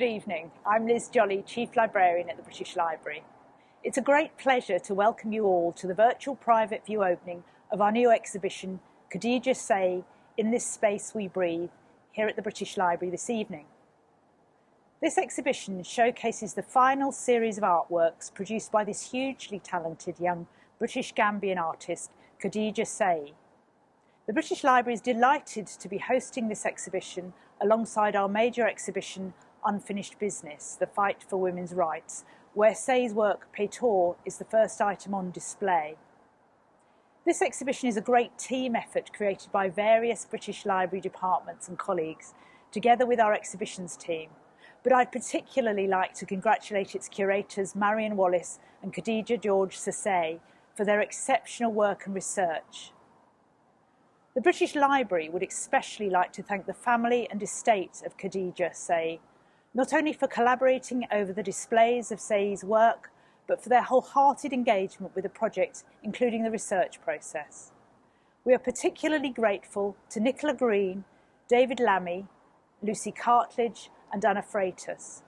Good evening. I'm Liz Jolly, Chief Librarian at the British Library. It's a great pleasure to welcome you all to the virtual private view opening of our new exhibition, Khadija Saye, In This Space We Breathe, here at the British Library this evening. This exhibition showcases the final series of artworks produced by this hugely talented young British Gambian artist, Khadija Saye. The British Library is delighted to be hosting this exhibition alongside our major exhibition, Unfinished Business, The Fight for Women's Rights, where Saye's work, Peitaw, is the first item on display. This exhibition is a great team effort created by various British Library departments and colleagues, together with our exhibitions team, but I'd particularly like to congratulate its curators Marion Wallace and Khadija George Sesay for their exceptional work and research. The British Library would especially like to thank the family and estate of Khadija Saye, not only for collaborating over the displays of Saye's work, but for their wholehearted engagement with the project, including the research process. We are particularly grateful to Nicola Green, David Lammy, Lucy Cartledge and Anna Freitas.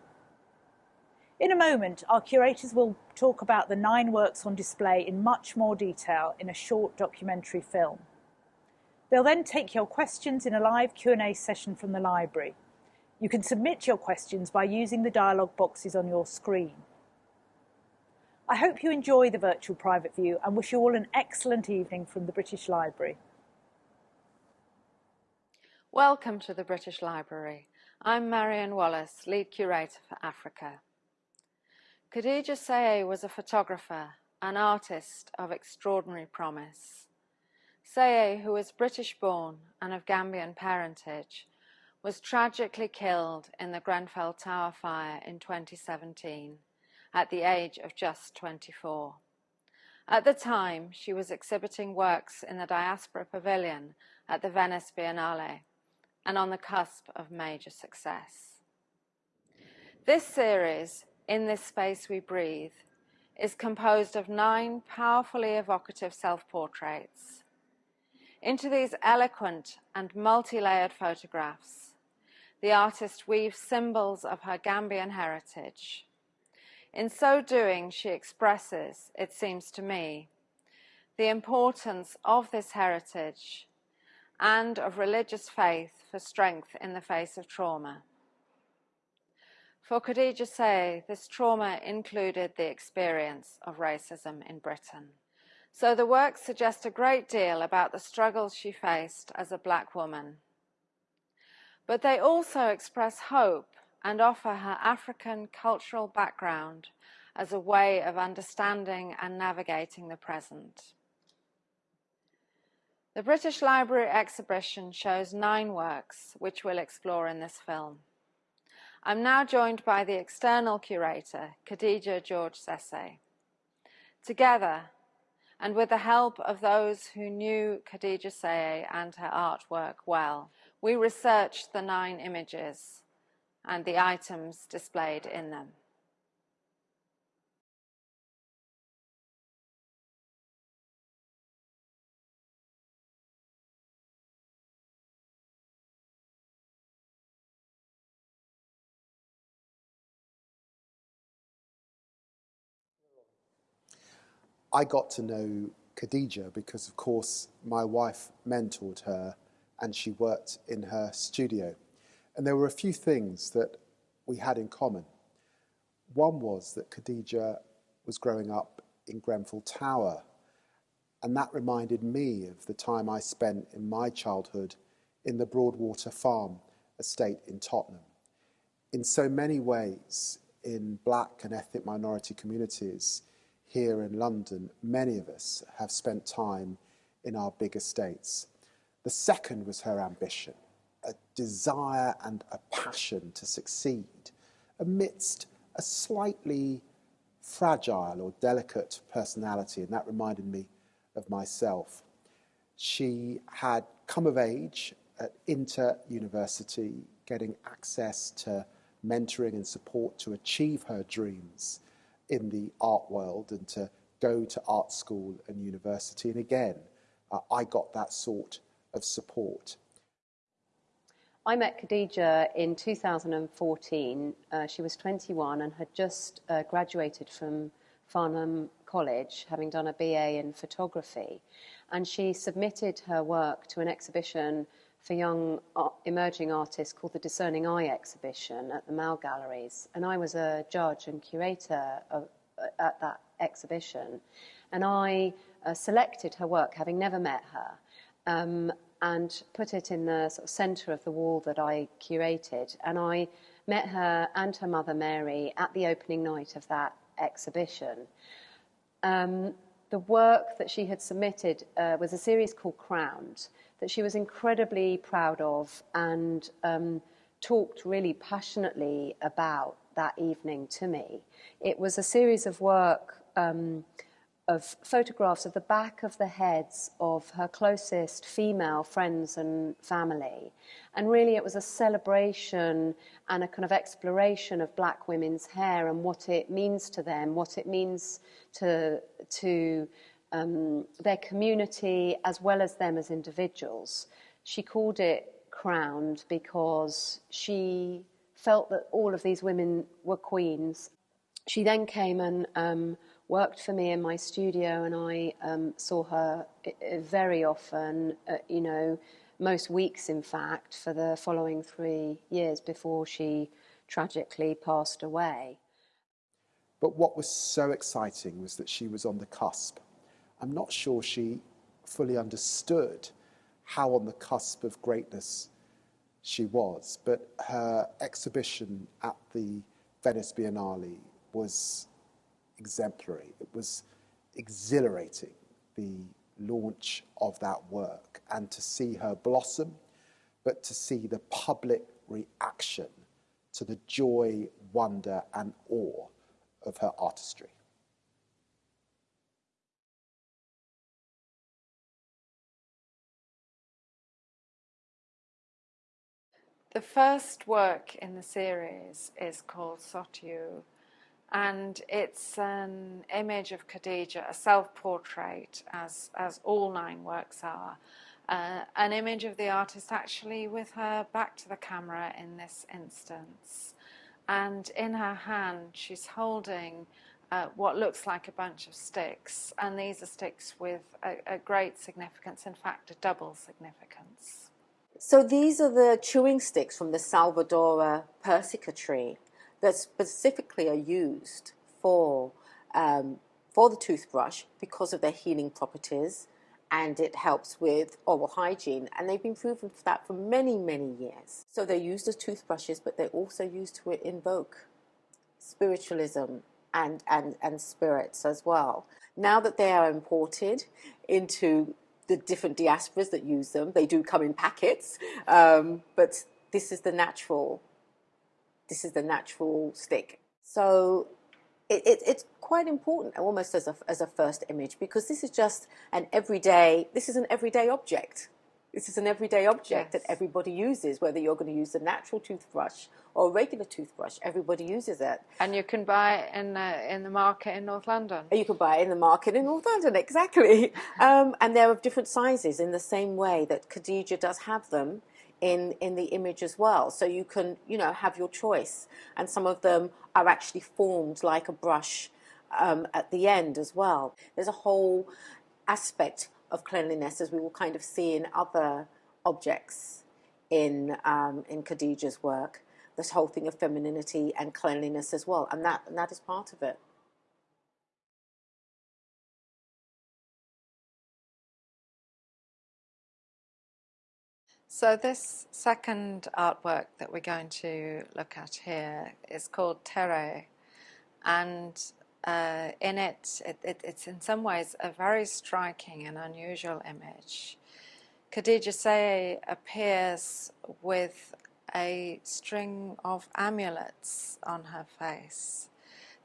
In a moment, our curators will talk about the nine works on display in much more detail in a short documentary film. They'll then take your questions in a live Q&A session from the library. You can submit your questions by using the dialogue boxes on your screen. I hope you enjoy the virtual private view and wish you all an excellent evening from the British Library. Welcome to the British Library. I'm Marion Wallace, lead curator for Africa. Khadija Saye was a photographer, an artist of extraordinary promise. Saye, who was British born and of Gambian parentage, was tragically killed in the Grenfell Tower fire in 2017 at the age of just 24. At the time, she was exhibiting works in the Diaspora Pavilion at the Venice Biennale and on the cusp of major success. This series, In This Space We Breathe, is composed of nine powerfully evocative self-portraits. Into these eloquent and multi-layered photographs, the artist weaves symbols of her Gambian heritage. In so doing, she expresses, it seems to me, the importance of this heritage and of religious faith for strength in the face of trauma. For Khadija Saye, this trauma included the experience of racism in Britain. So the works suggest a great deal about the struggles she faced as a black woman. But they also express hope and offer her African cultural background as a way of understanding and navigating the present. The British Library exhibition shows nine works, which we'll explore in this film. I'm now joined by the external curator, Khadija George Sesay. Together, and with the help of those who knew Khadija Saye and her artwork well, we researched the nine images and the items displayed in them. I got to know Khadija because, of course, my wife mentored her and she worked in her studio. And there were a few things that we had in common. One was that Khadija was growing up in Grenfell Tower, and that reminded me of the time I spent in my childhood in the Broadwater Farm estate in Tottenham. In so many ways, in black and ethnic minority communities, here in London, many of us have spent time in our big estates. The second was her ambition, a desire and a passion to succeed amidst a slightly fragile or delicate personality, and that reminded me of myself. She had come of age at Inter University, getting access to mentoring and support to achieve her dreams in the art world and to go to art school and university. And again, uh, I got that sort of support. I met Khadija in 2014. Uh, she was 21 and had just uh, graduated from Farnham College, having done a BA in photography. And she submitted her work to an exhibition for young emerging artists called the Discerning Eye exhibition at the Mall Galleries. And I was a judge and curator of, uh, at that exhibition. And I uh, selected her work, having never met her, um, and put it in the sort of centre of the wall that I curated. And I met her and her mother Mary at the opening night of that exhibition. Um, the work that she had submitted uh, was a series called Crowned that she was incredibly proud of and um, talked really passionately about that evening to me. It was a series of work um, of photographs of the back of the heads of her closest female friends and family. And really, it was a celebration and a kind of exploration of black women's hair and what it means to them, what it means to, to um, their community as well as them as individuals. She called it crowned because she felt that all of these women were queens. She then came and um, worked for me in my studio, and I um, saw her very often, uh, you know, most weeks in fact, for the following three years before she tragically passed away. But what was so exciting was that she was on the cusp. I'm not sure she fully understood how on the cusp of greatness she was, but her exhibition at the Venice Biennale was exemplary. It was exhilarating, the launch of that work, and to see her blossom, but to see the public reaction to the joy, wonder, and awe of her artistry. The first work in the series is called Sothiou, and it's an image of Khadija, a self-portrait, as as all nine works are. Uh, an image of the artist actually with her back to the camera in this instance, and in her hand she's holding uh, what looks like a bunch of sticks, and these are sticks with a, a great significance, in fact, a double significance. So these are the chewing sticks from the Salvadora persica tree that specifically are used for, um, for the toothbrush because of their healing properties and it helps with oral hygiene. And they've been proven for that for many, many years. So they're used as toothbrushes, but they're also used to invoke spiritualism and, and, and spirits as well. Now that they are imported into the different diasporas that use them, they do come in packets, um, but this is the natural this is the natural stick. So it, it, it's quite important almost as a, as a first image because this is just an everyday, this is an everyday object. This is an everyday object yes. that everybody uses, whether you're going to use a natural toothbrush or a regular toothbrush. Everybody uses it. And you can buy it in the, in the market in North London. You can buy it in the market in North London, exactly. um, and they're of different sizes in the same way that Khadija does have them in, in the image as well. So you can, you know, have your choice. And some of them are actually formed like a brush um, at the end as well. There's a whole aspect of cleanliness as we will kind of see in other objects in, um, in Khadija's work. This whole thing of femininity and cleanliness as well. And that, and that is part of it. So this second artwork that we're going to look at here is called Terre, and uh, in it, it, it, it's in some ways a very striking and unusual image. Khadija Saye appears with a string of amulets on her face.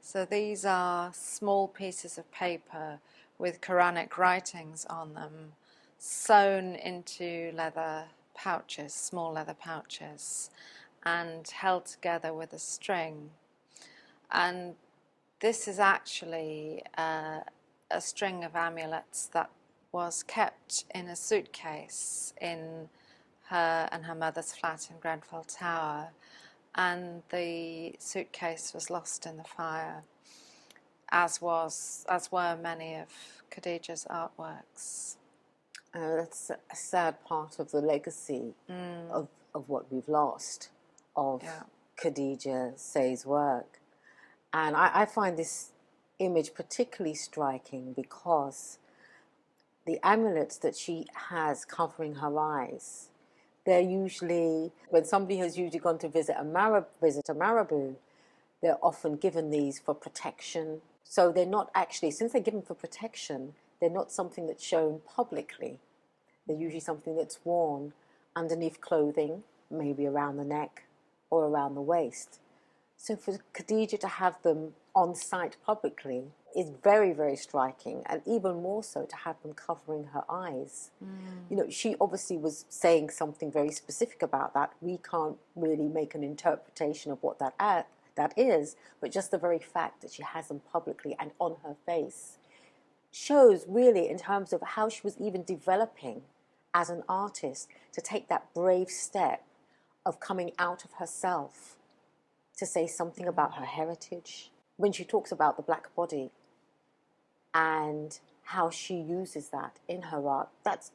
So these are small pieces of paper with Quranic writings on them sewn into leather pouches, small leather pouches, and held together with a string. And this is actually uh, a string of amulets that was kept in a suitcase in her and her mother's flat in Grenfell Tower, and the suitcase was lost in the fire, as was as were many of Khadija's artworks. Uh, that's a sad part of the legacy mm. of, of what we've lost of yeah. Khadija Saye's work. And I, I find this image particularly striking because the amulets that she has covering her eyes, they're usually, when somebody has usually gone to visit a, Marab, visit a Marabout, they're often given these for protection. So they're not actually, since they're given for protection, they're not something that's shown publicly. They're usually something that's worn underneath clothing, maybe around the neck or around the waist. So for Khadija to have them on site publicly is very, very striking, and even more so to have them covering her eyes. Mm. You know, she obviously was saying something very specific about that. We can't really make an interpretation of what that at, that is, but just the very fact that she has them publicly and on her face shows really in terms of how she was even developing as an artist to take that brave step of coming out of herself to say something about her heritage. When she talks about the black body and how she uses that in her art, that's,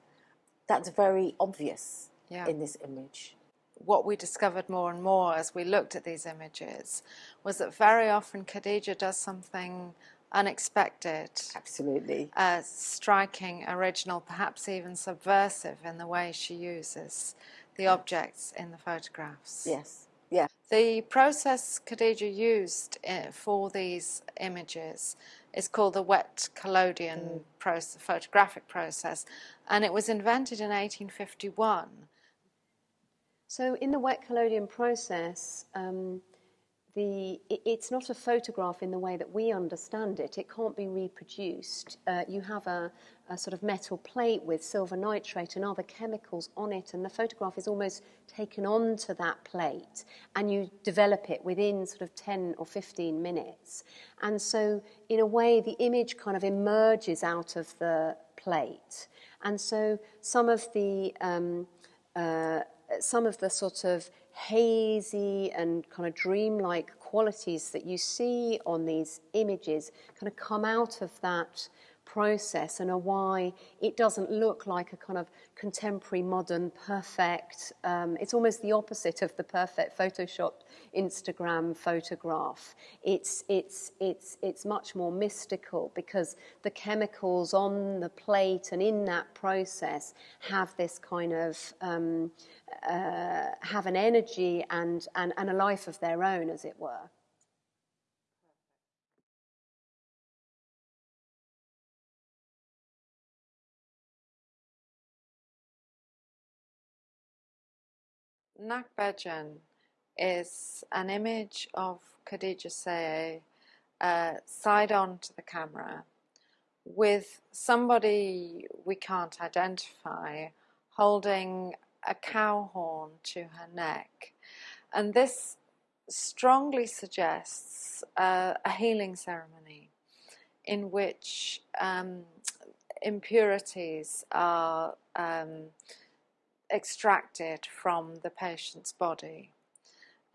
that's very obvious yeah. in this image. What we discovered more and more as we looked at these images was that very often Khadija does something unexpected. Absolutely. Uh, striking, original, perhaps even subversive in the way she uses the objects in the photographs. Yes. Yeah. The process Khadija used uh, for these images is called the wet collodion mm. process, photographic process, and it was invented in 1851. So, in the wet collodion process, um, the, it's not a photograph in the way that we understand it. It can't be reproduced. Uh, you have a, a, sort of metal plate with silver nitrate and other chemicals on it, and the photograph is almost taken onto that plate, and you develop it within sort of 10 or 15 minutes. And so, in a way, the image kind of emerges out of the plate. And so, some of the um, uh, some of the sort of hazy and kind of dreamlike qualities that you see on these images kind of come out of that process and are why it doesn't look like a kind of contemporary, modern, perfect. Um, it's almost the opposite of the perfect photoshopped Instagram photograph. It's it's it's it's much more mystical because the chemicals on the plate and in that process have this kind of um, uh, have an energy and, and and a life of their own, as it were. Nakbajan is an image of Khadija Saye uh, side on to the camera with somebody we can't identify holding a cow horn to her neck. And this strongly suggests uh, a healing ceremony in which um, impurities are um, extracted from the patient's body.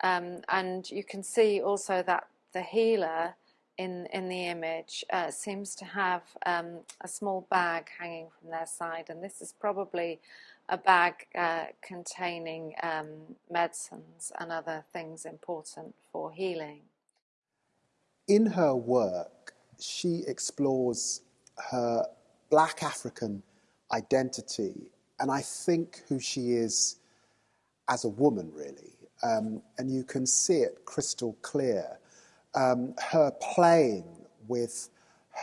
Um, and you can see also that the healer in, in the image uh, seems to have um, a small bag hanging from their side, and this is probably a bag uh, containing um, medicines and other things important for healing. In her work, she explores her black African identity and I think who she is as a woman, really. Um, and you can see it crystal clear. Um, her playing with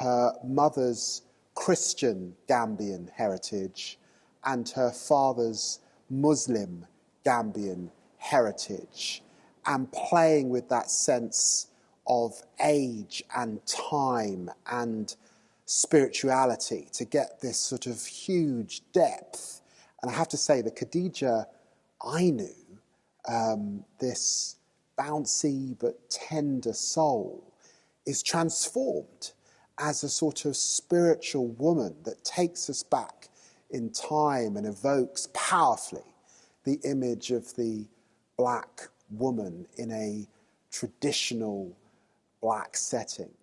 her mother's Christian Gambian heritage and her father's Muslim Gambian heritage, and playing with that sense of age and time and spirituality to get this sort of huge depth and I have to say, the Khadija I knew, um, this bouncy but tender soul, is transformed as a sort of spiritual woman that takes us back in time and evokes powerfully the image of the black woman in a traditional black setting.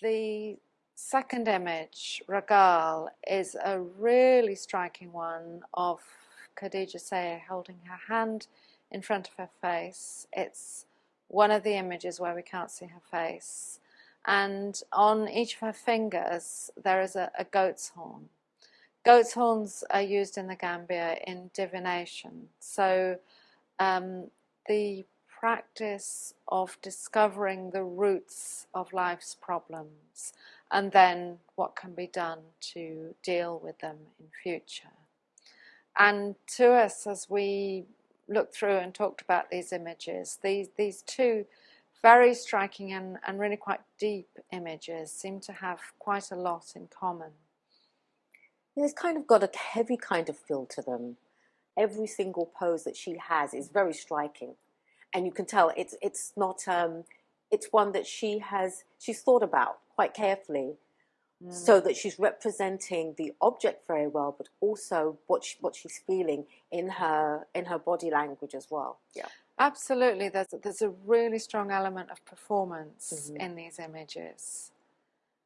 The second image, Ragal, is a really striking one of Khadija Saye holding her hand in front of her face. It's one of the images where we can't see her face. And on each of her fingers, there is a, a goat's horn. Goat's horns are used in the Gambia in divination. So um, the practice of discovering the roots of life's problems and then what can be done to deal with them in future. And to us, as we looked through and talked about these images, these, these two very striking and, and really quite deep images seem to have quite a lot in common. It's kind of got a heavy kind of feel to them. Every single pose that she has is very striking, and you can tell it's it's not um, it's one that she has she's thought about quite carefully, mm. so that she's representing the object very well, but also what she, what she's feeling in her in her body language as well. Yeah. Absolutely, there's there's a really strong element of performance mm-hmm. in these images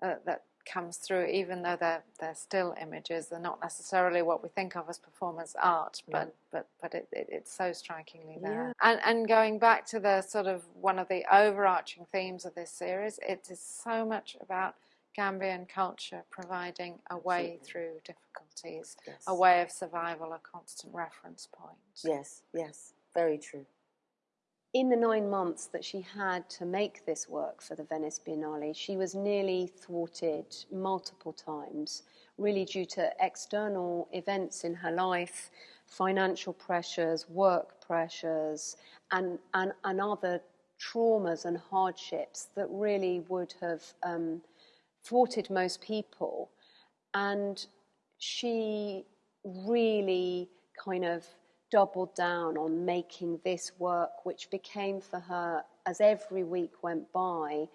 uh, that comes through, even though they're they're still images. They're not necessarily what we think of as performance art, but yeah. but but it, it, it's so strikingly there. Yeah. And and going back to the sort of one of the overarching themes of this series, it is so much about Gambian culture providing a way Absolutely. through difficulties, yes. a way of survival, a constant reference point. Yes, yes, very true in the nine months that she had to make this work for the Venice Biennale, she was nearly thwarted multiple times, really due to external events in her life, financial pressures, work pressures, and, and, and other traumas and hardships that really would have um, thwarted most people. And she really kind of doubled down on making this work, which became for her, as every week went by,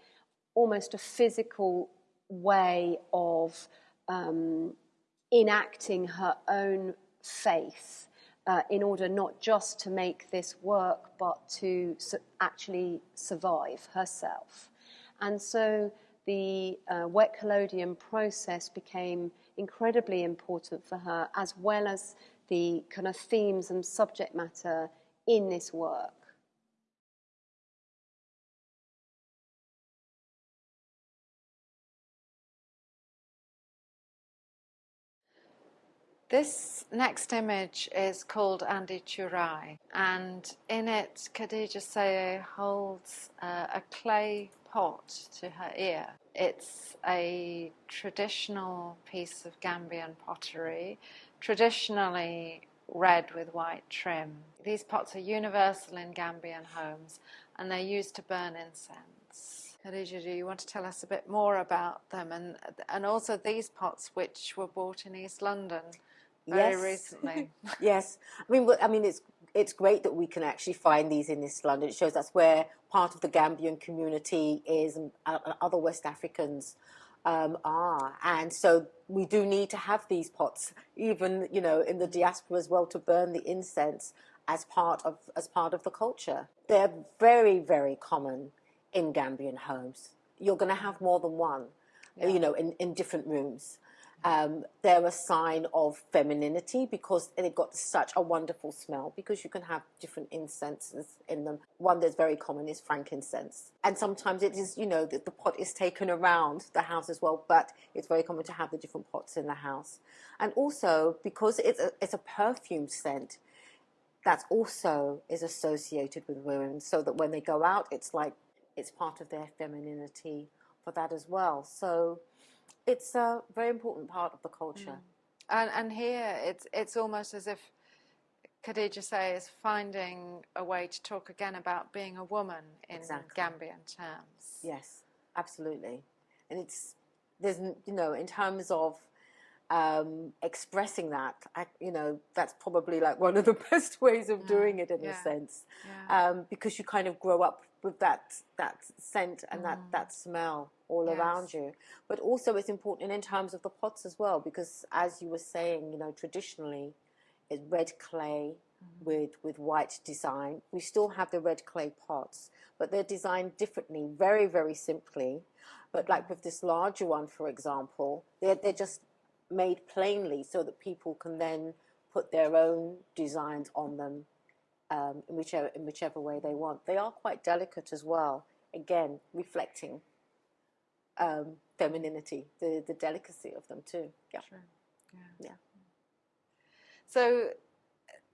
almost a physical way of um, enacting her own faith uh, in order not just to make this work, but to su- actually survive herself. And so the uh, wet collodion process became incredibly important for her, as well as the kind of themes and subject matter in this work. This next image is called Andi Churai, and in it, Khadija Saye holds uh, a clay pot to her ear. It's a traditional piece of Gambian pottery traditionally red with white trim. These pots are universal in Gambian homes and they're used to burn incense. Khadija, do you want to tell us a bit more about them and and also these pots which were bought in East London very yes. recently? yes, I mean, I mean, it's it's great that we can actually find these in East London. It shows that's where part of the Gambian community is, and uh, other West Africans um, are. And so we do need to have these pots, even you know, in the diaspora as well, to burn the incense as part of as part of the culture. They're very very common in Gambian homes. You're going to have more than one, yeah. you know, in, in different rooms. Um, they're a sign of femininity because they've got such a wonderful smell because you can have different incenses in them. One that's very common is frankincense. And sometimes it is, you know, that the pot is taken around the house as well, but it's very common to have the different pots in the house. And also because it's a, it's a perfume scent, that also is associated with women so that when they go out, it's like it's part of their femininity for that as well. So it's a very important part of the culture. Mm. And, and here it's, it's almost as if Khadija Saye is finding a way to talk again about being a woman in exactly. Gambian terms. Yes, absolutely. And it's, there's, you know, in terms of um, expressing that, I, you know, that's probably like one of the best ways of doing it in yeah. a sense, yeah. um, because you kind of grow up with that that scent and mm. that that smell all yes. around you. But also, it's important in terms of the pots as well, because as you were saying, you know, traditionally it's red clay with, with white design. We still have the red clay pots, but they're designed differently, very, very simply. But like with this larger one, for example, they're, they're just made plainly so that people can then put their own designs on them um, in, whichever, in whichever way they want. They are quite delicate as well, again, reflecting um, femininity, the, the delicacy of them too. Yeah. True. Yeah. Yeah. So,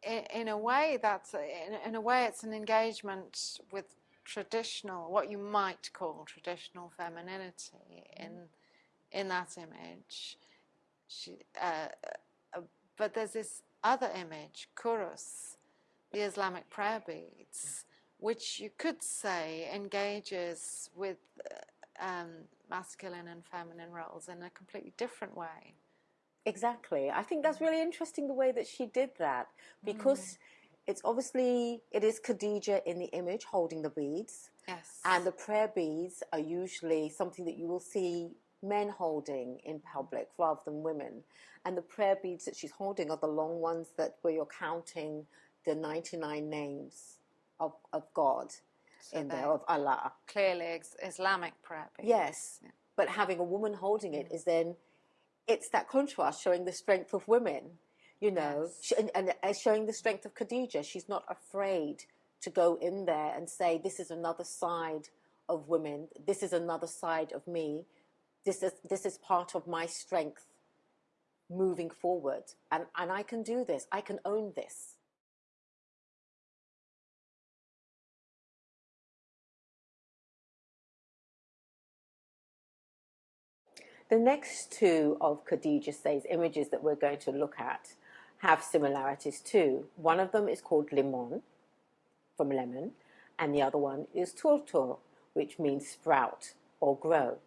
in, in a way, that's in, in a way, it's an engagement with traditional, what you might call traditional femininity in in that image. She, uh, uh, but there's this other image, kurus, the Islamic prayer beads, which you could say engages with uh, um, masculine and feminine roles in a completely different way. Exactly. I think that's really interesting the way that she did that because mm. it's obviously it is Khadija in the image holding the beads. Yes. And the prayer beads are usually something that you will see men holding in public rather than women. And the prayer beads that she's holding are the long ones that where you're counting the 99 names of, of God so in there, of Allah. Clearly Islamic prayer beads. Yes. Yeah. But having a woman holding it is then, it's that contrast showing the strength of women, you know, yes. and, and uh, showing the strength of Khadija. She's not afraid to go in there and say, this is another side of women. This is another side of me. This is, this is part of my strength moving forward. And, and I can do this. I can own this. The next two of Khadija Saye's images that we're going to look at have similarities too. One of them is called limon, from lemon, and the other one is turtur, which means sprout or grow.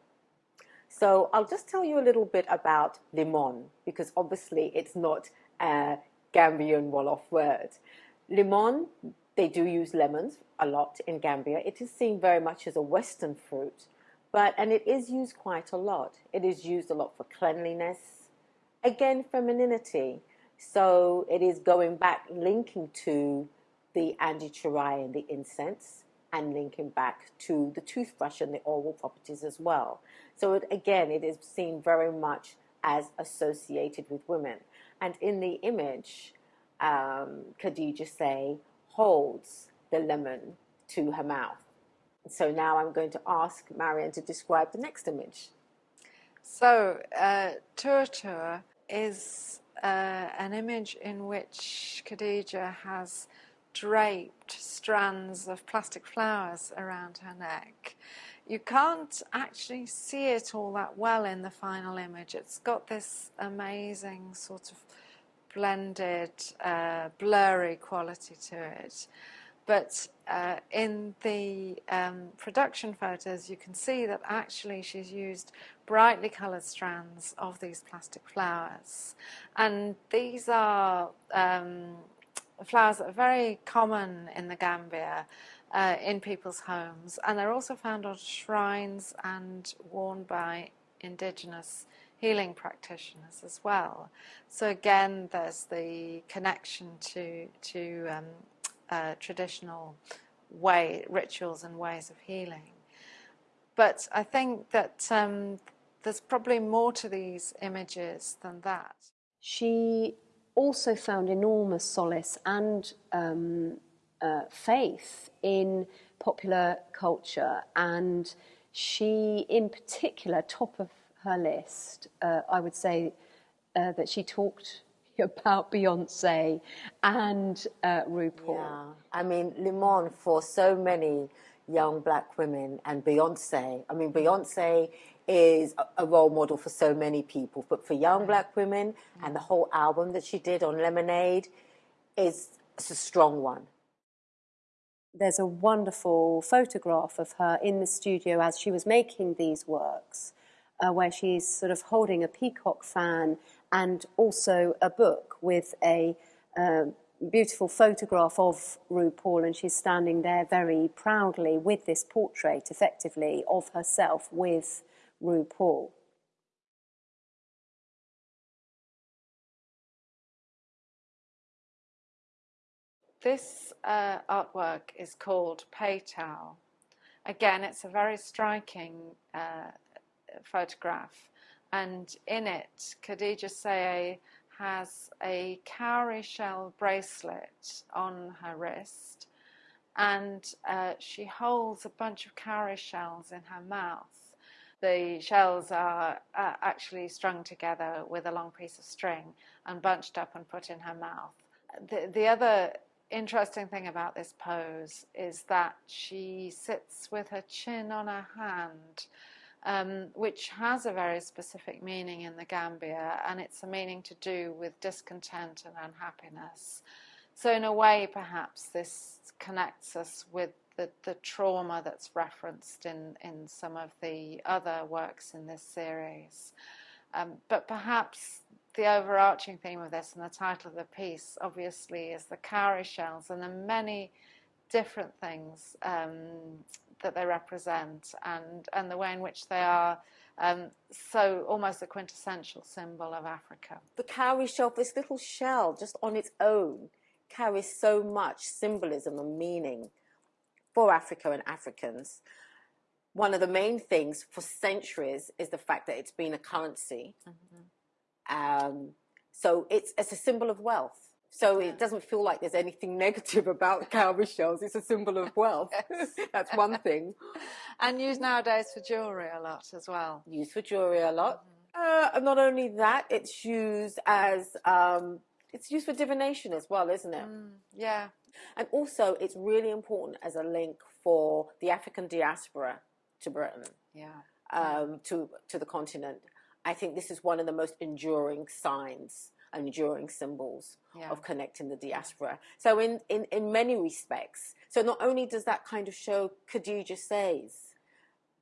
So I'll just tell you a little bit about limon, because obviously it's not a Gambian Wolof word. Limon, they do use lemons a lot in Gambia. It is seen very much as a Western fruit, but, and it is used quite a lot. It is used a lot for cleanliness, again, femininity. So it is going back, linking to the Chirai and the incense, and linking back to the toothbrush and the oral properties as well. So it, again, it is seen very much as associated with women. And in the image, um, Khadija Saye holds the lemon to her mouth. So now I'm going to ask Marion to describe the next image. So, uh, is uh, an image in which Khadija has draped strands of plastic flowers around her neck. You can't actually see it all that well in the final image. It's got this amazing sort of blended, uh, blurry quality to it. But uh, in the um, production photos, you can see that actually she's used brightly coloured strands of these plastic flowers. And these are um, flowers that are very common in the Gambia. Uh, in people's homes, and they're also found on shrines and worn by indigenous healing practitioners as well. So again, there's the connection to to um, uh, traditional way, rituals and ways of healing. But I think that um, there's probably more to these images than that. She also found enormous solace and um, uh, faith in popular culture, and she, in particular, top of her list, uh, I would say uh, that she talked about Beyonce and uh, RuPaul. Yeah, I mean, Limon for so many young black women and Beyonce. I mean, Beyonce is a role model for so many people, but for young black women and the whole album that she did on Lemonade is a strong one. There's a wonderful photograph of her in the studio as she was making these works, uh, where she's sort of holding a peacock fan and also a book with a uh, beautiful photograph of RuPaul, and she's standing there very proudly with this portrait, effectively, of herself with RuPaul. this uh, artwork is called Peitaw. Again, it's a very striking uh, photograph, and in it, Khadija Saye has a cowrie shell bracelet on her wrist, and uh, she holds a bunch of cowrie shells in her mouth. The shells are uh, actually strung together with a long piece of string and bunched up and put in her mouth. The, the other interesting thing about this pose is that she sits with her chin on her hand, um, which has a very specific meaning in the Gambia, and it's a meaning to do with discontent and unhappiness. So, in a way, perhaps this connects us with the, the trauma that's referenced in, in some of the other works in this series. Um, but perhaps the overarching theme of this and the title of the piece, obviously, is the cowrie shells and the many different things um, that they represent and, and the way in which they are um, so almost a quintessential symbol of Africa. The cowrie shell, this little shell just on its own, carries so much symbolism and meaning for Africa and Africans. One of the main things for centuries is the fact that it's been a currency. Mm-hmm. Um, so it's, it's a symbol of wealth. So yeah. it doesn't feel like there's anything negative about cowrie shells. It's a symbol of wealth. That's one thing. And used nowadays for jewellery a lot as well. Used for jewellery a lot. Mm-hmm. Uh, not only that, it's used as um, it's used for divination as well, isn't it? Mm, yeah. And also, it's really important as a link for the African diaspora to Britain. Yeah. Um, to to the continent. I think this is one of the most enduring signs and enduring symbols yeah. of connecting the diaspora. So in, in, in many respects, so not only does that kind of show Khadija Saye's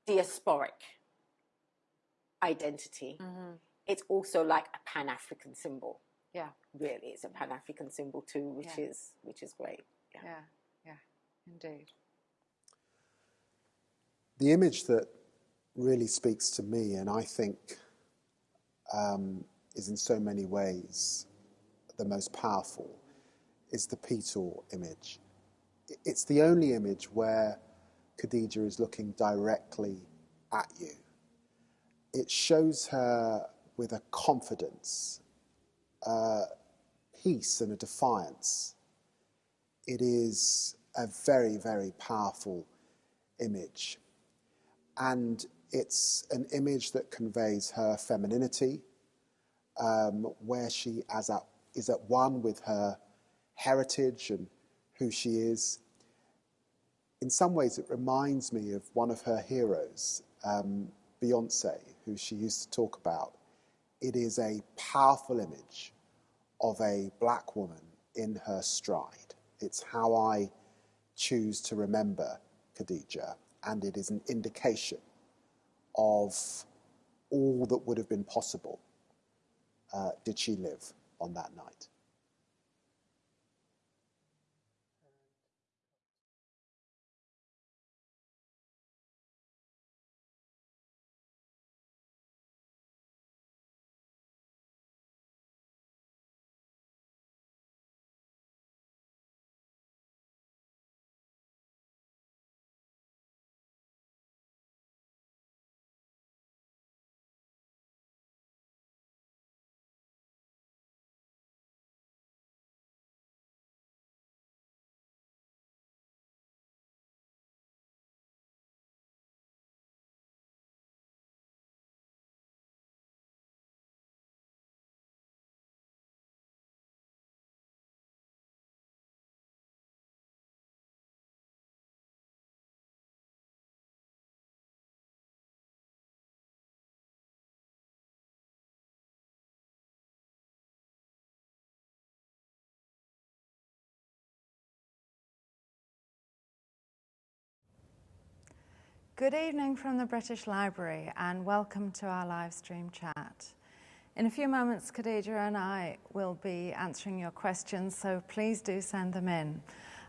diasporic identity, mm-hmm. it's also like a Pan-African symbol. Yeah. Really, it's a Pan African symbol too, which yeah. is which is great. Yeah. yeah, yeah, indeed. The image that really speaks to me, and I think um, is in so many ways the most powerful, is the Peitaw image. It's the only image where Khadija is looking directly at you. It shows her with a confidence a peace and a defiance. It is a very, very powerful image. And it's an image that conveys her femininity, um, where she as at, is at one with her heritage and who she is. In some ways, it reminds me of one of her heroes, um, Beyonce, who she used to talk about it is a powerful image of a black woman in her stride. It's how I choose to remember Khadija, and it is an indication of all that would have been possible uh, did she live on that night. Good evening from the British Library and welcome to our live stream chat. In a few moments, Khadija and I will be answering your questions, so please do send them in.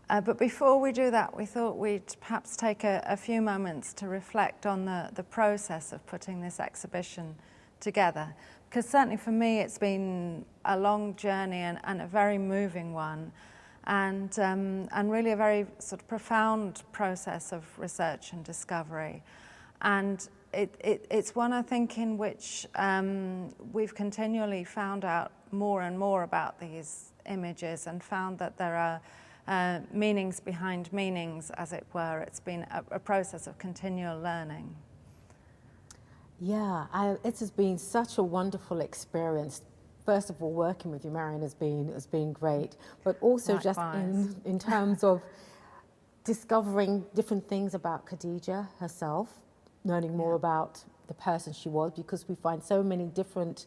Uh, but before we do that, we thought we'd perhaps take a, a, few moments to reflect on the, the process of putting this exhibition together. Because certainly for me, it's been a long journey and, and a very moving one. And, um, and really a very sort of profound process of research and discovery. And it, it, it's one, I think, in which um, we've continually found out more and more about these images and found that there are uh, meanings behind meanings, as it were. It's been a, a process of continual learning. Yeah, I, it has been such a wonderful experience. First of all, working with you, Marion, has been has been great, but also Likewise. just in, in terms of discovering different things about Khadija herself, learning more about the person she was, because we find so many different.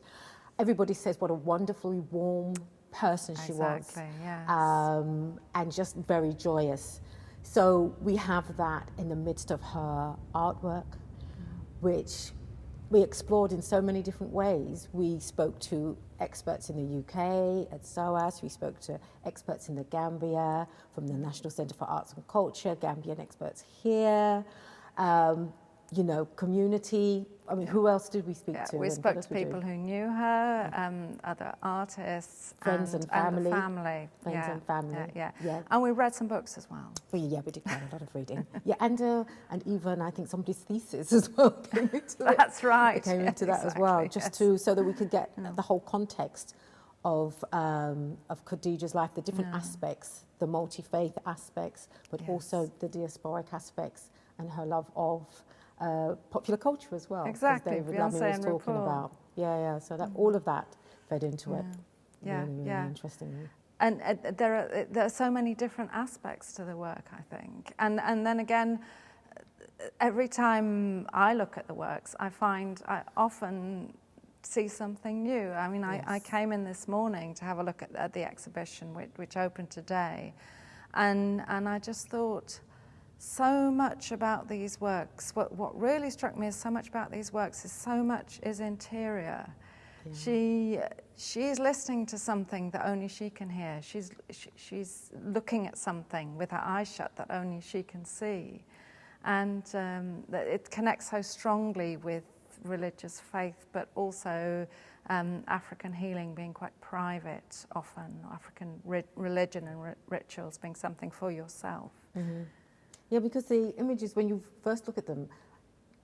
Everybody says what a wonderfully warm person she was, Exactly, yes. um, and just very joyous. So we have that in the midst of her artwork, which we explored in so many different ways. We spoke to experts in the UK at SOAS, we spoke to experts in the Gambia from the National Centre for Arts and Culture, Gambian experts here, um, you know, community. I mean, who else did we speak Yeah, to? we spoke to people who knew her, um, other artists, Friends and the family. family. Friends yeah, and family, Yeah, yeah. yeah. And we read some books as well. Well, yeah, we did quite a lot of reading. Yeah, and uh, and even I think somebody's thesis as well came into it. That's right, It came into that as well, just yes. to so that we could get the whole context of um, of Khadija's life, the different aspects, the multi faith aspects, but also the diasporic aspects and her love of uh, popular culture as well. as Exactly, David Beyonce was talking RuPaul. about. Yeah, yeah. So that all of that fed into it. Yeah, really, really yeah. interestingly. And uh, there are there are so many different aspects to the work, I think. And and then again, every time I look at the works, I find I often see something new. I mean, I, I came in this morning to have a look at, at the exhibition, which, which opened today, and and I just thought. So much about these works. What, what really struck me is so much about these works is so much is interior. She she's listening to something that only she can hear. She's she, she's looking at something with her eyes shut that only she can see, and um, it connects so strongly with religious faith, but also um, African healing being quite private, often African ri- religion and ri- rituals being something for yourself. Yeah, because the images, when you first look at them,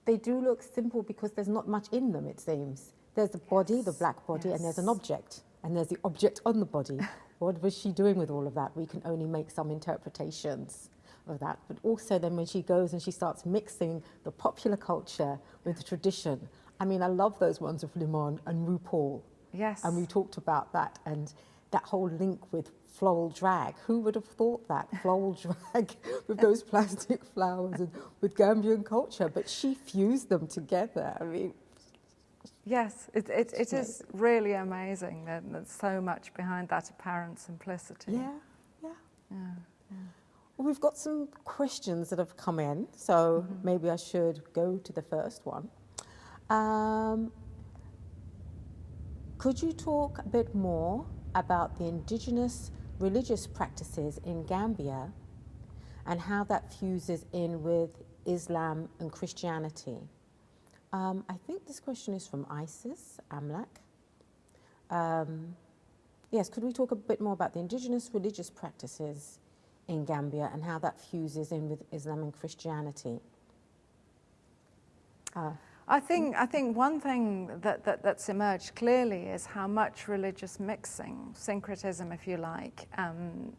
they do look simple because there's not much in them, it seems. There's the body, the black body, and there's an object, and there's the object on the body. what was she doing with all of that? We can only make some interpretations of that. But also, then when she goes and she starts mixing the popular culture with the tradition, I mean, I love those ones of Limon and RuPaul. Yes. And we talked about that and that whole link with floral drag. Who would have thought that? Floral drag with those plastic flowers and with Gambian culture. But she fused them together. I mean, Yes, it, it, it is really amazing that there's so much behind that apparent simplicity. yeah, yeah. Well, we've got some questions that have come in, so maybe I should go to the first one. Um, could you talk a bit more about the indigenous religious practices in Gambia and how that fuses in with Islam and Christianity? Um, I think this question is from Isis Amlak. Um, yes, could we talk a bit more about the indigenous religious practices in Gambia and how that fuses in with Islam and Christianity? Uh, I think, I think one thing that, that, that's emerged clearly is how much religious mixing, syncretism, if you like, um,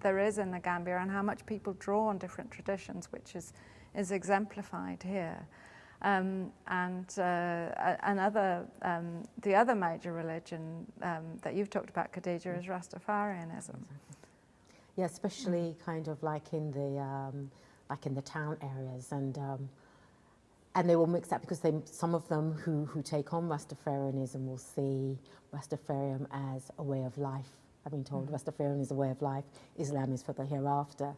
there is in the Gambia and how much people draw on different traditions, which is, is exemplified here. Um, and uh, another, um, the other major religion um, that you've talked about, Khadija, is Rastafarianism. yeah, especially kind of like in the um, like in the town areas, and um, and they will mix that because they some of them who who take on Rastafarianism will see Rastafarian as a way of life. I've been told mm-hmm. Rastafarian is a way of life, Islam is for the hereafter.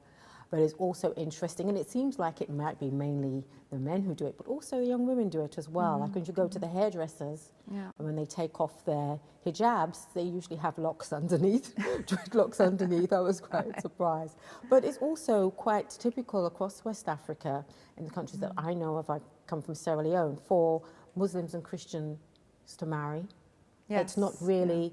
But it's also interesting, and it seems like it might be mainly the men who do it, but also the young women do it as well. Like when you go to mm-hmm. the hairdressers, Yeah. and when they take off their hijabs, they usually have locks underneath, dreadlocks underneath. I was quite surprised. But it's also quite typical across West Africa, in the countries that mm-hmm. I know of. I come from Sierra Leone, for Muslims and Christians to marry. It's not Yes, really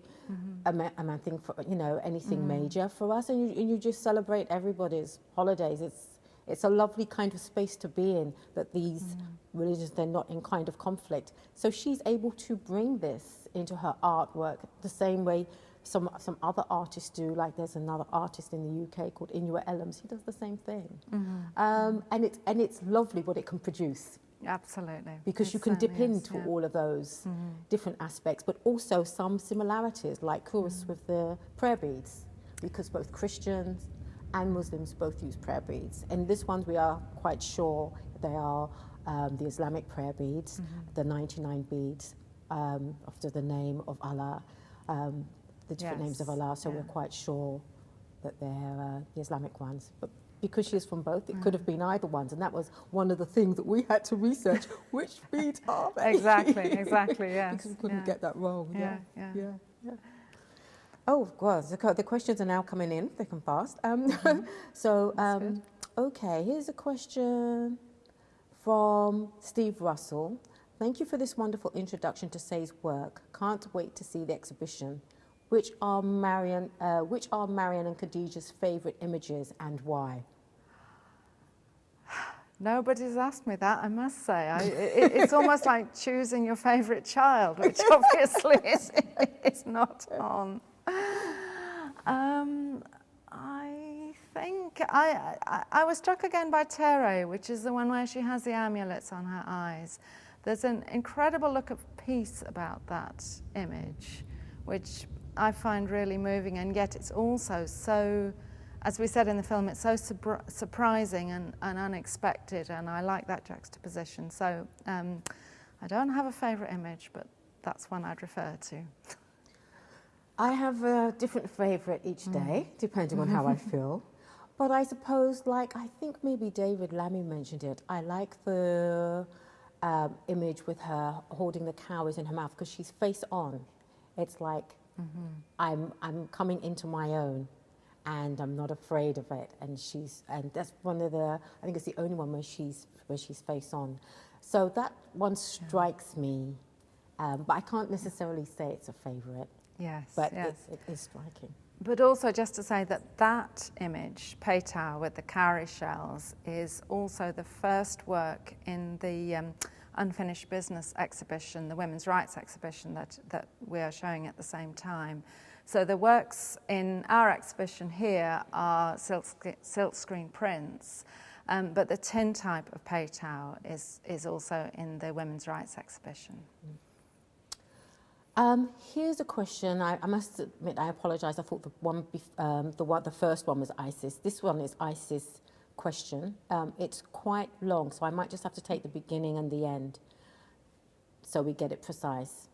a, ma- a man thing for you know anything mm-hmm. major for us, and you, and you just celebrate everybody's holidays. It's it's a lovely kind of space to be in that these mm. religions they're not in kind of conflict. So she's able to bring this into her artwork the same way some some other artists do. Like there's another artist in the UK called Inua Ellams. He does the same thing, mm-hmm. um, and it's and it's lovely what it can produce Absolutely. because you can dip certainly is, into yeah. all of those different aspects, but also some similarities, like Kurus with the prayer beads, because both Christians and Muslims both use prayer beads. And this one, we are quite sure they are um, the Islamic prayer beads, the 99 beads um, after the name of Allah, um, the different names of Allah. So yeah. we're quite sure that they're uh, the Islamic ones. But because she's from both, it could have been either ones. And that was one of the things that we had to research. Which beads are they? Exactly, exactly, yes, because we couldn't yeah. get that wrong. Yeah, Yeah, yeah. yeah. yeah. Oh, God, the, the questions are now coming in thick and fast. Um, so, um, okay, here's a question from Steve Russell. Thank you for this wonderful introduction to Saye's work. Can't wait to see the exhibition. Which are Marion, uh, which are Marion and Khadija's favourite images and why? Nobody's asked me that, I must say. I, it, it's almost like choosing your favourite child, which obviously is, is not on. Um, I think I, I, I was struck again by Tere, which is the one where she has the amulets on her eyes. There's an incredible look of peace about that image, which I find really moving, and yet it's also so as we said in the film, it's so surpri- surprising and, and unexpected, and I like that juxtaposition. So um, I don't have a favourite image, but that's one I'd refer to. I have a different favourite each day, depending on how I feel. But I suppose, like, I think maybe David Lammy mentioned it. I like the um, image with her holding the cowries in her mouth because she's face on. It's like I'm, I'm coming into my own and I'm not afraid of it. And she's, and that's one of the, I think it's the only one where she's, where she's face on. So that one strikes me, um, but I can't necessarily say it's a favourite Yes, but yes. it, it is striking. But also, just to say that that image, Peitaw with the cowrie shells, is also the first work in the um, Unfinished Business exhibition, the Women's Rights exhibition that, that we are showing at the same time. So the works in our exhibition here are silk, silk screen prints, um, but the tin type of Peitaw is, is also in the Women's Rights exhibition. Um, here's a question. I, I must admit, I apologise. I thought the one, um, the one, the first one was ISIS. This one is ISIS question. Um, it's quite long, so I might just have to take the beginning and the end, so we get it precise.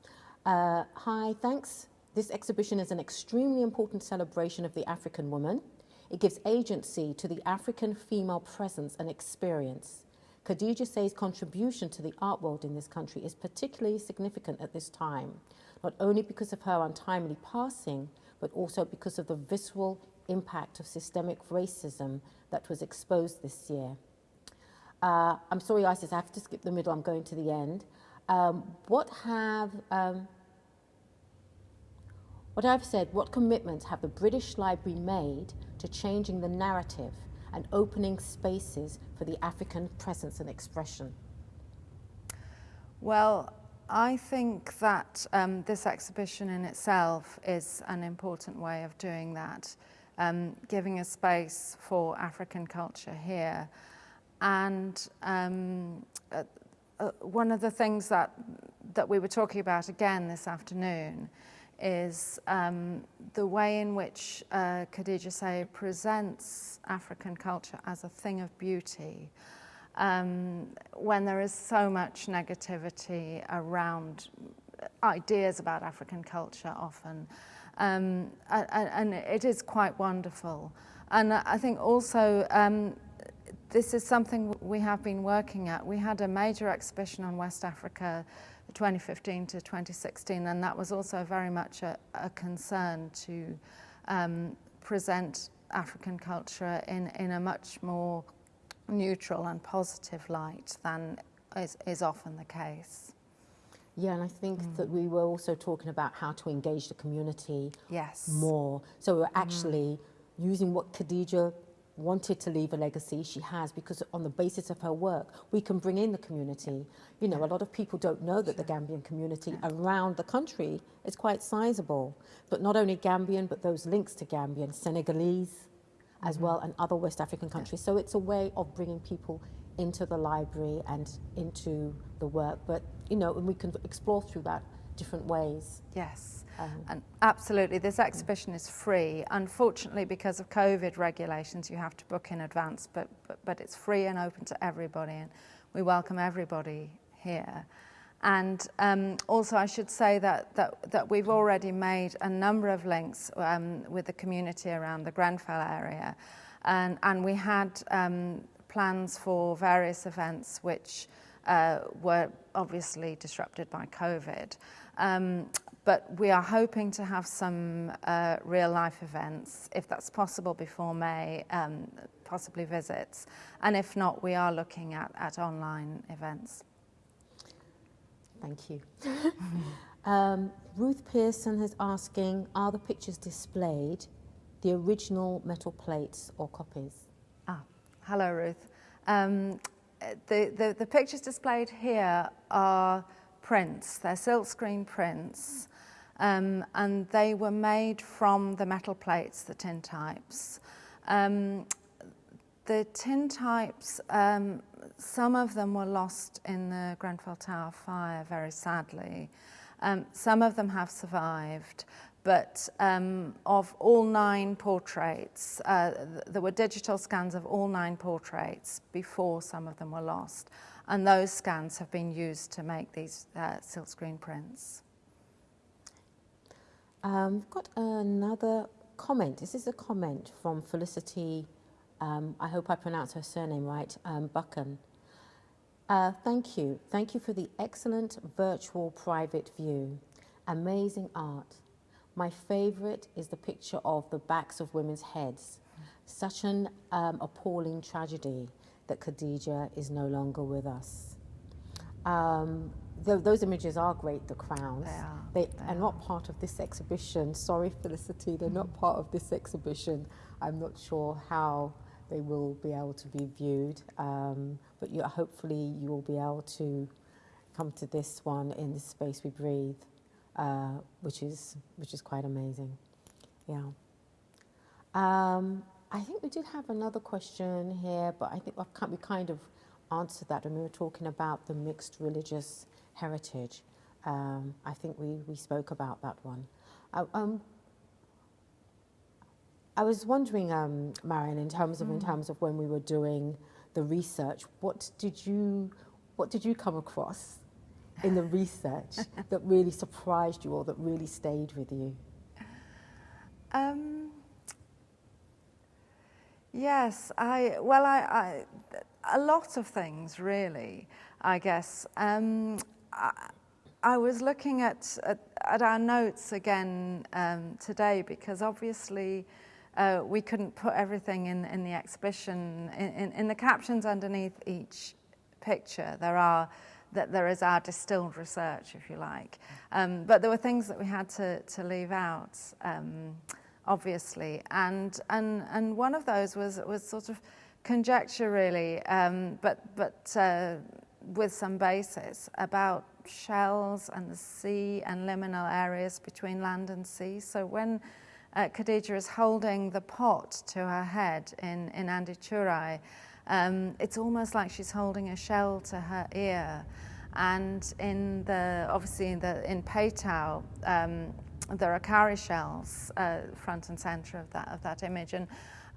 Uh, hi, thanks. This exhibition is an extremely important celebration of the African woman. It gives agency to the African female presence and experience. Khadija Saye's contribution to the art world in this country is particularly significant at this time, not only because of her untimely passing, but also because of the visceral impact of systemic racism that was exposed this year. Uh, I'm sorry, Isis, I have to skip the middle, I'm going to the end. Um, what have, um, what I've said, what commitments have the British Library made to changing the narrative and opening spaces for the African presence and expression? Well, I think that um, this exhibition in itself is an important way of doing that, um, giving a space for African culture here. And um, uh, uh, one of the things that, that we were talking about again this afternoon is um, the way in which uh, Khadija Saye presents African culture as a thing of beauty um, when there is so much negativity around ideas about African culture often. Um, and, it is quite wonderful. And I think also um, this is something we have been working at. We had a major exhibition on West Africa 2015 to 2016, and that was also very much a, a concern to um, present African culture in, in a much more neutral and positive light than is, is often the case. Yeah, and I think mm. that we were also talking about how to engage the community yes. more. So we're actually mm. using what Khadija wanted to leave a legacy, she has, because on the basis of her work, we can bring in the community. You know, a lot of people don't know that the Gambian community around the country is quite sizable. But not only Gambian, but those links to Gambian, Senegalese as mm-hmm. well, and other West African countries. So it's a way of bringing people into the library and into the work. But, you know, and we can explore through that different ways. Yes. Um, and absolutely, this exhibition is free. Unfortunately, because of COVID regulations, you have to book in advance, but, but, but it's free and open to everybody, and we welcome everybody here. And um, also, I should say that, that, that we've already made a number of links um, with the community around the Grenfell area. And, and we had um, plans for various events which uh, were obviously disrupted by COVID. Um, but we are hoping to have some uh, real life events, if that's possible before May, um, possibly visits. And if not, we are looking at, at online events. Thank you. um, Ruth Pearson is asking Are the pictures displayed the original metal plates or copies? Ah, hello, Ruth. Um, the, the, the pictures displayed here are prints, they're silkscreen prints um, and they were made from the metal plates, the tintypes. Um, the tintypes, um, some of them were lost in the Grenfell Tower fire, very sadly. Um, some of them have survived, but um, of all nine portraits, uh, there were digital scans of all nine portraits before some of them were lost. And those scans have been used to make these uh, silkscreen prints. Um, we've got another comment. This is a comment from Felicity, um, I hope I pronounce her surname right, um, Buchan. Uh, thank you. Thank you for the excellent virtual private view. Amazing art. My favorite is the picture of the backs of women's heads. Such an um, appalling tragedy that Khadija is no longer with us. Um, those images are great, the crowns. They are. They, they are not part of this exhibition. Sorry, Felicity, they're not part of this exhibition. I'm not sure how they will be able to be viewed, um, but you, hopefully you will be able to come to this one in the space we breathe, uh, which is which is quite amazing. Yeah. Um, I think we did have another question here, but I think we kind of answered that when we were talking about the mixed religious heritage. Um, I think we, we spoke about that one. I, um, I was wondering, um, Marion, in terms of mm. in terms of when we were doing the research, what did you what did you come across in the research that really surprised you or that really stayed with you? Um, yes, I well, I, I, a lot of things really. I guess um, I, was looking at, at, at, our notes again um, today because obviously uh, we couldn't put everything in, in the exhibition. In, in, in, the captions underneath each picture, there are that there is our distilled research, if you like. Um, but there were things that we had to, to leave out, um, obviously. And, and, and one of those was, was sort of conjecture, really, um, but, but uh, with some basis about shells and the sea and liminal areas between land and sea. So when uh, Khadija is holding the pot to her head in, in Andi Churai, um, it's almost like she's holding a shell to her ear. And in the, obviously in, the, in Peitaw, um, there are cowrie shells uh, front and center of that, of that image. And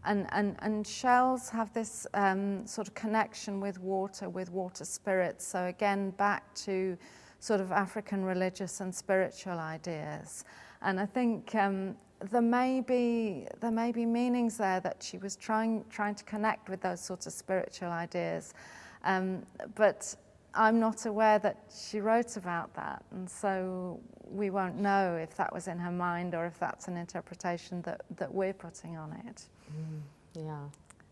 and, and, and shells have this um, sort of connection with water, with water spirits. So again, back to sort of African religious and spiritual ideas. And I think um, there may be there may be meanings there that she was trying trying to connect with those sorts of spiritual ideas, um, but I'm not aware that she wrote about that, and so we won't know if that was in her mind or if that's an interpretation that, that we're putting on it. Mm, yeah.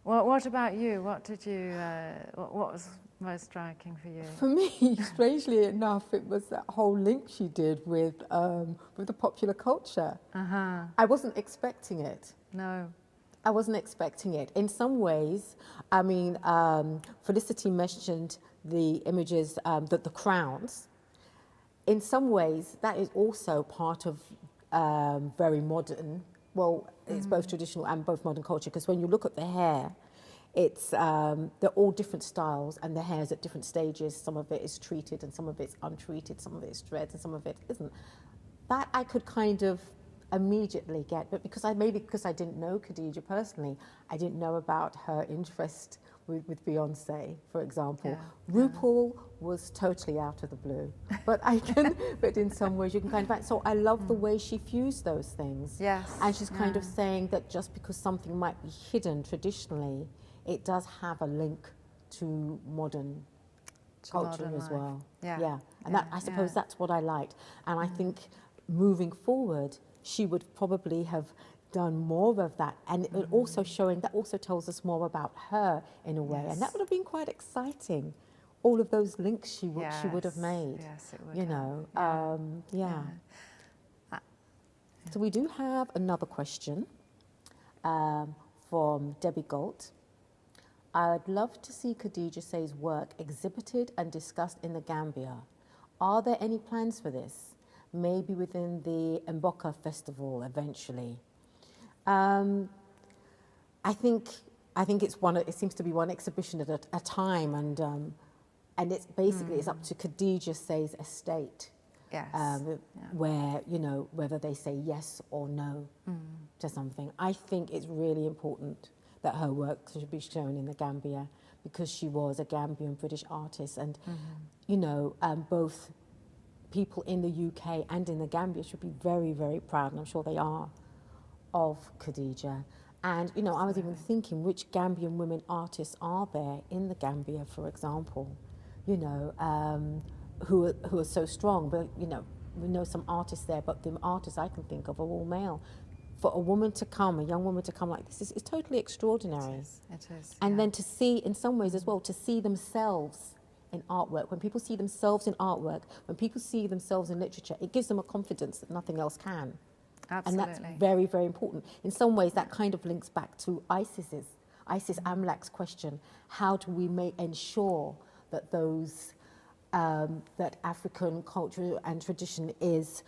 Well, what about you? What did you? Uh, what, what, was most striking for you? For me, strangely enough, it was that whole link she did with um, with the popular culture. Uh-huh. I wasn't expecting it. No. I wasn't expecting it. In some ways, I mean, um, Felicity mentioned the images, um, the, the crowns. In some ways, that is also part of um, very modern, well, it's both traditional and both modern culture, because when you look at the hair, it's, um, they're all different styles and the hair's at different stages. Some of it is treated and some of it's untreated, some of it is dreads and some of it isn't. That I could kind of immediately get, but because I maybe because I didn't know Khadija personally, I didn't know about her interest with, with Beyonce, for example. Yeah, RuPaul was totally out of the blue, but I can, but in some ways you can kind of. So I love the way she fused those things. Yes, and she's kind of saying that just because something might be hidden traditionally, it does have a link to modern To culture modern as life. well. Yeah, yeah, and that I suppose yeah. that's what I liked, and I think moving forward, she would probably have done more of that, and it Mm. also showing that also tells us more about her in a way, and that would have been quite exciting. All of those links she would she would have made. yes, it would You have, know, yeah. um, yeah. Uh, So we do have another question um, from Debbie Galt. I'd love to see Khadija Saye's work exhibited and discussed in the Gambia. Are there any plans for this? Maybe within the Mboka Festival eventually. Um, I think I think it's one. It seems to be one exhibition at a, a time, and um, and it's basically it's up to Khadija Saye's estate Yes. um, where you know whether they say yes or no to something. I think it's really important that her work should be shown in the Gambia because she was a Gambian British artist, and you know um, both people in the UK and in the Gambia should be very very proud, and I'm sure they are, of Khadija. And you know, I was even thinking which Gambian women artists are there in the Gambia, for example, you know, um, who are, who are so strong. But you know, we know some artists there, but the artists I can think of are all male. For a woman to come, a young woman to come like this is, is totally extraordinary. It is. And yeah. then to see, in some ways as well, to see themselves in artwork. When people see themselves in artwork, when people see themselves in literature, it gives them a confidence that nothing else can. Absolutely. And that's very, very important. In some ways, that kind of links back to ISIS's, ISIS Amlak's question: How do we make ensure that those um, that African culture and tradition is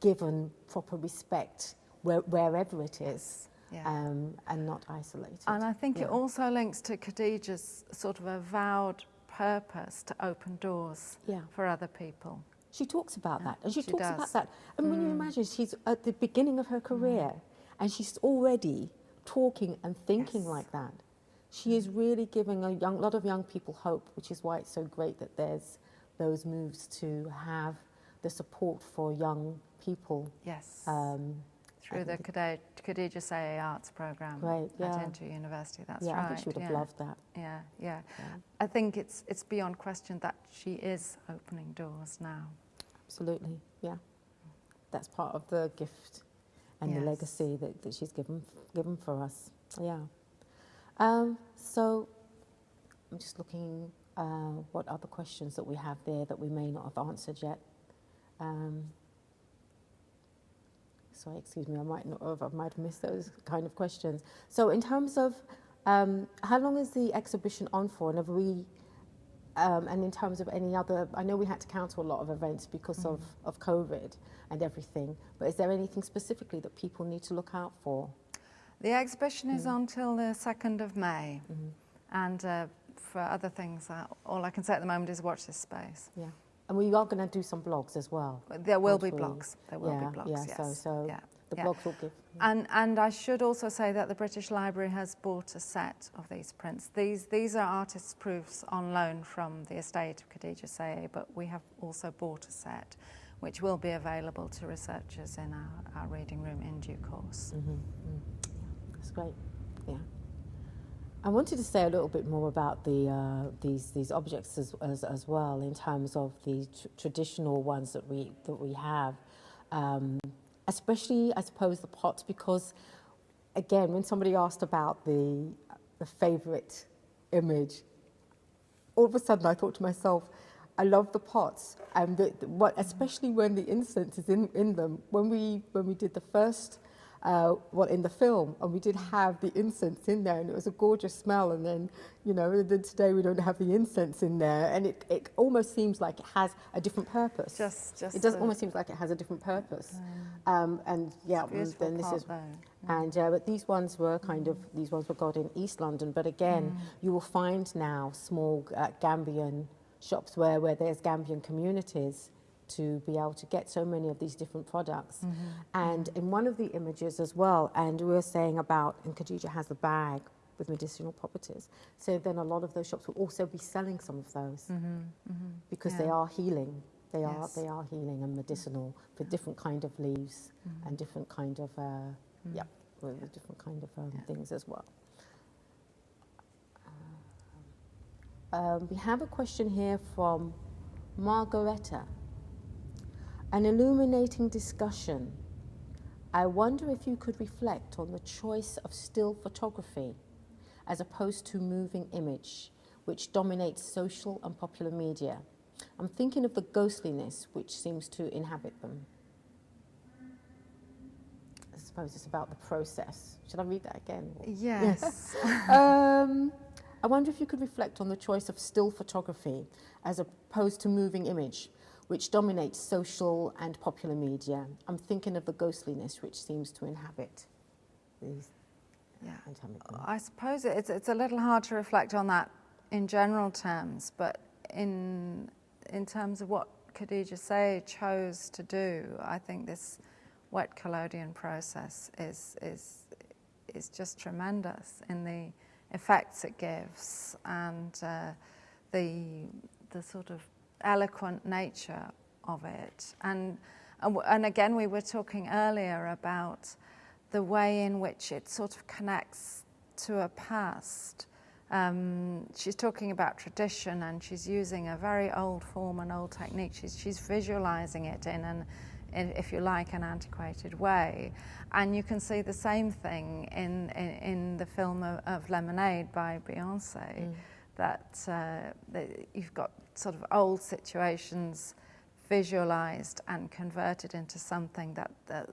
given proper respect where, wherever it is, Yeah. um, and not isolated? And I think it also links to Khadija's sort of avowed purpose to open doors Yeah. for other people. She talks about Yeah, that, and she, she talks does. Mm. about that. And when you imagine she's at the beginning of her career, and she's already talking and thinking Yes. Mm. like that, she is really giving a young, lot of young people hope, which is why it's so great that there's those moves to have the support for young people. Yes. Um, Through the Khadija, Khadija Arts program Great, yeah. at IntoUniversity. That's yeah, right. I think she would have yeah. loved that. Yeah, yeah. I think it's it's beyond question that she is opening doors now. Absolutely, yeah. That's part of the gift and the legacy that, that she's given given for us. Yeah. Um, so I'm just looking uh, what other questions that we have there that we may not have answered yet. Um, sorry, excuse me, I might not have, I might have missed those kind of questions. So in terms of um, how long is the exhibition on for, and have we um, and in terms of any other, I know we had to cancel a lot of events because of, of COVID and everything, but is there anything specifically that people need to look out for? The exhibition Mm. is until the 2nd of May. Mm-hmm. And uh, for other things, uh, all I can say at the moment is watch this space. Yeah. And we are going to do some blogs as well. There will be blogs. There will yeah, be blogs, Yeah, yes. so, so yeah. the yeah. blogs will give. And, and I should also say that the British Library has bought a set of these prints. These, these are artists' proofs on loan from the estate of Khadija Saye, but we have also bought a set which will be available to researchers in our, our reading room in due course. Mm-hmm. That's great. Yeah. I wanted to say a little bit more about the uh, these these objects as, as as well in terms of the tr- traditional ones that we that we have, um, especially I suppose the pots because, again, when somebody asked about the the favorite image, all of a sudden I thought to myself, I love the pots, and the, the, what, especially when the incense is in, in them. When we when we did the first, uh, well, in the film, and we did have the incense in there, and it was a gorgeous smell. And then, you know, then today we don't have the incense in there, and it, it almost seems like it has a different purpose. Just, just it does almost seems like it has a different purpose. Um, and yeah, then this is though. and uh, but these ones were kind of these ones were got in East London. But again, you will find now small uh, Gambian shops where where there's Gambian communities to be able to get so many of these different products. And in one of the images as well, and we were saying about, and Khadija has a bag with medicinal properties. So then a lot of those shops will also be selling some of those because they are healing. They are they are healing and medicinal for different kind of leaves and different kind of uh, yeah, with with different kind of um, things as well. Um, we have a question here from Margareta. An illuminating discussion. I wonder if you could reflect on the choice of still photography as opposed to moving image, which dominates social and popular media. I'm thinking of the ghostliness which seems to inhabit them. I suppose it's about the process. Should I read that again? Yes. um, I wonder if you could reflect on the choice of still photography as opposed to moving image, which dominates social and popular media. I'm thinking of the ghostliness which seems to inhabit these. Yeah. I suppose it's, it's a little hard to reflect on that in general terms, but in, in terms of what Khadija Saye chose to do, I think this wet collodion process is, is, is just tremendous in the effects it gives and uh, the, the sort of eloquent nature of it. And, and, again, we were talking earlier about the way in which it sort of connects to a past. Um, she's talking about tradition and she's using a very old form and old technique. She's, she's visualizing it in an, in, if you like, an antiquated way. And you can see the same thing in, in, in the film of, of Lemonade by Beyonce, that, uh, that you've got sort of old situations visualized and converted into something that, that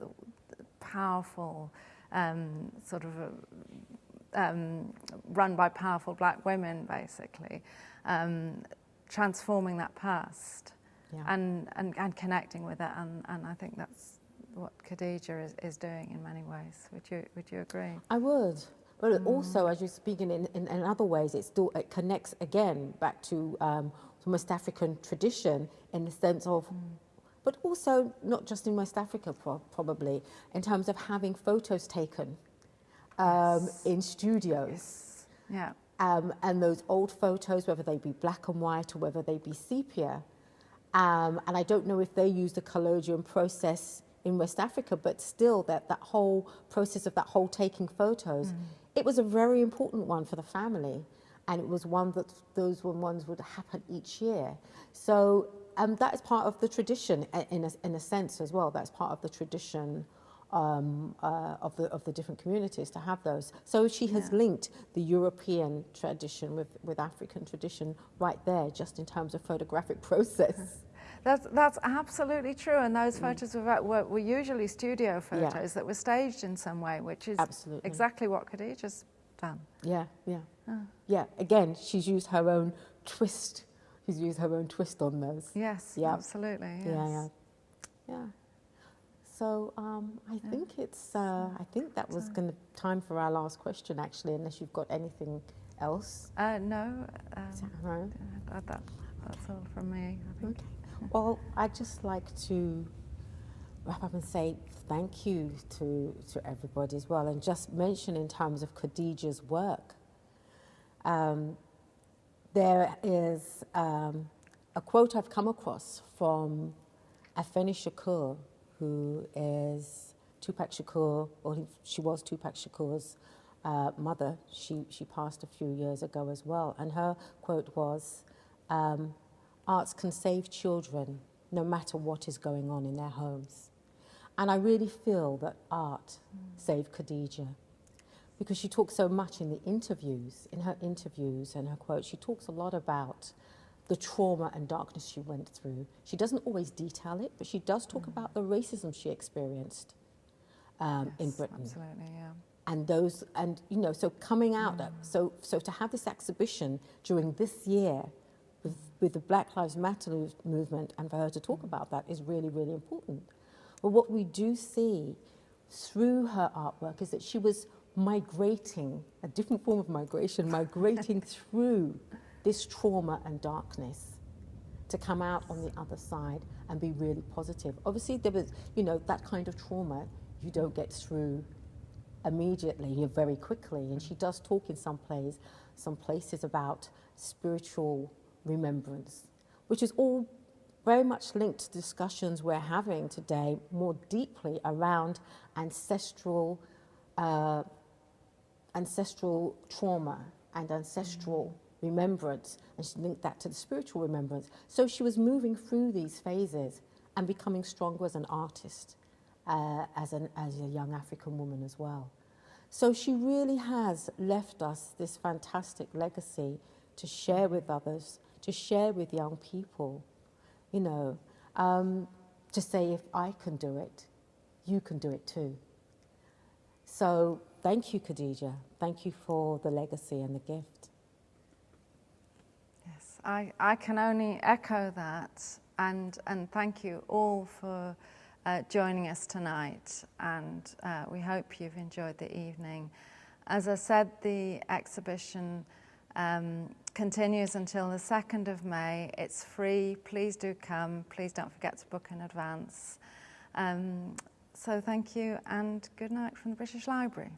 powerful um, sort of uh, um, run by powerful black women, basically, um, transforming that past Yeah. and, and, and connecting with it. And, and I think that's what Khadija is, is doing in many ways. Would you, would you agree? I would. But also, as you're speaking in, in, in other ways, it still it connects again back to um, West African tradition in the sense of, but also not just in West Africa, pro- probably, in terms of having photos taken um, in studios. Yeah. Um, and those old photos, whether they be black and white or whether they be sepia. Um, and I don't know if they use the collodion process in West Africa, but still, that, that whole process of that whole taking photos, it was a very important one for the family. And it was one that those were ones would happen each year. So um, that is part of the tradition in a, in a sense as well. That's part of the tradition um, uh, of, the, of the different communities to have those. So she has linked the European tradition with, with African tradition right there, just in terms of photographic process. That's, that's absolutely true. And those photos were, were, were usually studio Mm. Yeah. photos that were staged in some way, which is Absolutely. exactly what Khadija's done. Yeah, yeah. Yeah, again, she's used her own twist. She's used her own twist on those. Yes, Yeah. absolutely. Yes. Yeah, yeah. Yeah. So um, I think it's. Uh, I think that was going to time for our last question, actually, unless you've got anything else. Uh, no, um, that right? that, that, that's all from me. I think. Okay. Well, I'd just like to wrap up and say thank you to, to everybody as well, and just mention in terms of Khadija's work. Um, there is um, a quote I've come across from Afeni Shakur, who is Tupac Shakur, or he, she was Tupac Shakur's uh, mother. She, she passed a few years ago as well. And her quote was, um, arts can save children no matter what is going on in their homes. And I really feel that art saved Khadija because she talks so much in the interviews, in her interviews and her quotes, she talks a lot about the trauma and darkness she went through. She doesn't always detail it, but she does talk mm. about the racism she experienced um, yes, in Britain. Absolutely, yeah. And those, and you know, so coming out, mm. so so to have this exhibition during this year with, the Black Lives Matter movement, and for her to talk about that is really, really important. But what we do see through her artwork is that she was migrating, a different form of migration, migrating through this trauma and darkness to come out on the other side and be really positive. Obviously, there was, you know, that kind of trauma you don't get through immediately, you very quickly. And she does talk in some plays, some places about spiritual remembrance, which is all very much linked to discussions we're having today more deeply around ancestral, uh, ancestral trauma and ancestral remembrance, and she linked that to the spiritual remembrance. So she was moving through these phases and becoming stronger as an artist, uh, as, an, as a young African woman as well. So she really has left us this fantastic legacy to share with others, to share with young people, you know, um, to say if I can do it, you can do it too. So thank you, Khadija. Thank you for the legacy and the gift. Yes, I, I can only echo that and, and thank you all for uh, joining us tonight and uh, we hope you've enjoyed the evening. As I said, the exhibition um, continues until the 2nd of May. It's free. Please do come. Please don't forget to book in advance. Um, so thank you and good night from the British Library.